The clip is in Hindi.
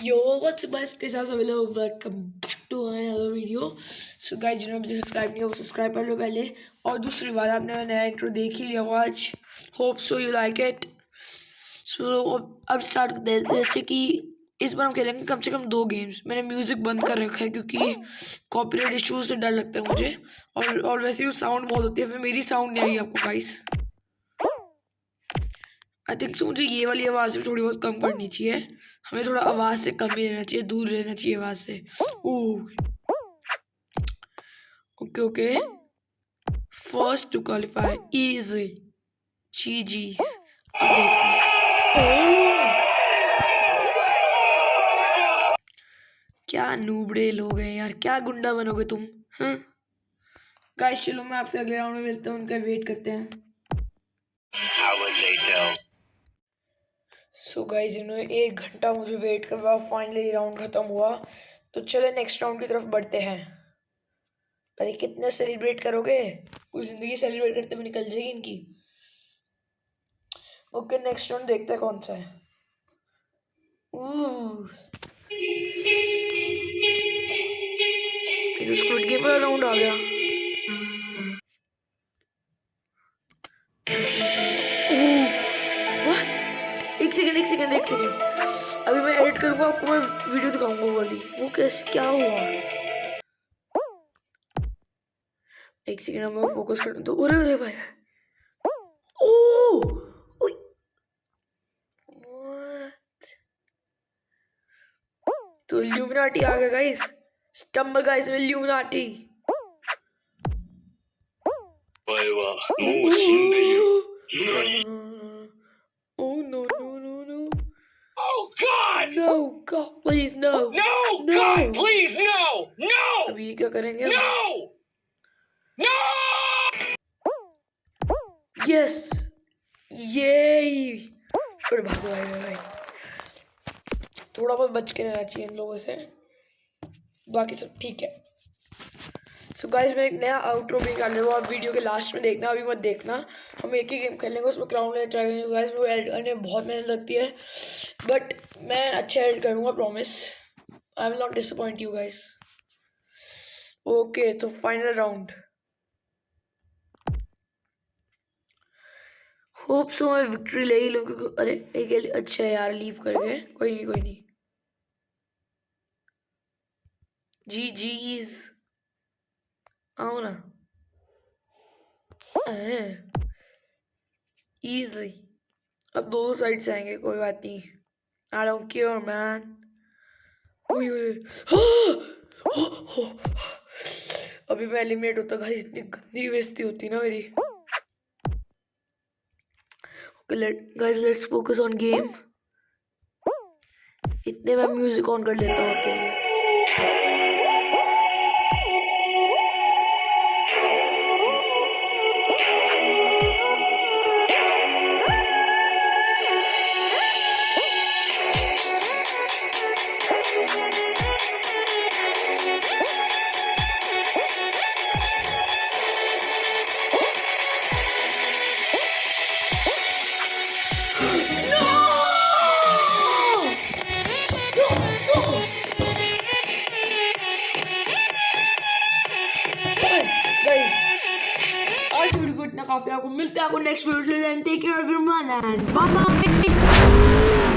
what's up guys कैसा सब लोग welcome back to another video so guys जिन्होंने अभी सब्सक्राइब नहीं किया, वो सब्सक्राइब कर लो पहले। और दूसरी बात, आपने नया इंट्रो देख ही लिया होगा आज। Hope so you like it so अब स्टार्ट करते हैं। जैसे कि इस बार हम खेलेंगे कम से कम दो गेम्स मैंने म्यूज़िक बंद कर रखा है क्योंकि कॉपीराइट इश्यूज़ से डर लगता है मुझे। और और वैसे भी साउंड बहुत होती है, फिर मेरी साउंड नहीं आई आपको गाइस आई थिंक सो मुझे ये वाली आवाज़ भी थोड़ी बहुत कम करनी चाहिए। हमें थोड़ा आवाज़ से कम ही रहना चाहिए, दूर रहना चाहिए आवाज़ से। Okay okay. First to qualify is जी जी क्या नूबड़े लोग हैं यार, क्या गुंडा बनोगे तुम हाँ? गाइस चलो मैं आपसे अगले राउंड में मिलता हूँ, उनका वेट करते हैं। सो गाइज़ इन्होंने एक घंटा मुझे वेट करवा फाइनली राउंड ख़त्म हुआ। तो चले नेक्स्ट राउंड की तरफ़ बढ़ते हैं। अरे कितने सेलिब्रेट करोगे? पूरी ज़िंदगी सेलिब्रेट करते हुए निकल जाएगी इनकी। ओके नेक्स्ट राउंड देखते हैं कौन सा है। स्क्विड गेम राउंड आ गया। सेकंड एक सेकंड अभी मैं एडिट करूँगा आपको मैं वीडियो दिखाऊँगा वाली। वो कैसे क्या हुआ? एक सेकंड मैं फोकस कर तो अरे अरे भाई। ओ तो ल्यूमिनाटी आ गया गाइस स्टम्बल गाइस में ल्यूमिनाटी वाह お前 God! no God please no No! No. God, please, no! No! अभी क्या करेंगे? No! No! Yes! Yay! फिर भागो भाई भाई थोड़ा बहुत बच के रहना चाहिए इन लोगों से बाकी सब ठीक है सो गाइस मैं एक नया आउटरो भी रहा हूँ। आप वीडियो के लास्ट में देखना, अभी मत देखना। हम एक ही गेम खेलेंगे उसमें क्राउन ले ट्राई करेंगे। गाइस वो एडिट करने में बहुत मेहनत लगती है। बट मैं अच्छा एड करूँगा promise I will not disappoint you guys okay तो फाइनल राउंड होप सो मैं विक्ट्री ले ही लूँ अरे, एक अच्छा यार लीव कर गए कोई नहीं कोई नहीं। जी आओ ना इजी अब दोनों साइड से आएँगे, कोई बात नहीं। आई डोंट केयर मैन अभी मैं एलिमिनेट होता गाइस इतनी गंदी बेइज्जती होती ना मेरी। Guys let's focus on game इतने मैं म्यूज़िक ऑन कर लेता हूँ आपके लिए। इतना काफ़ी आपको मिलता है आपको next video and take care everyone and bye bye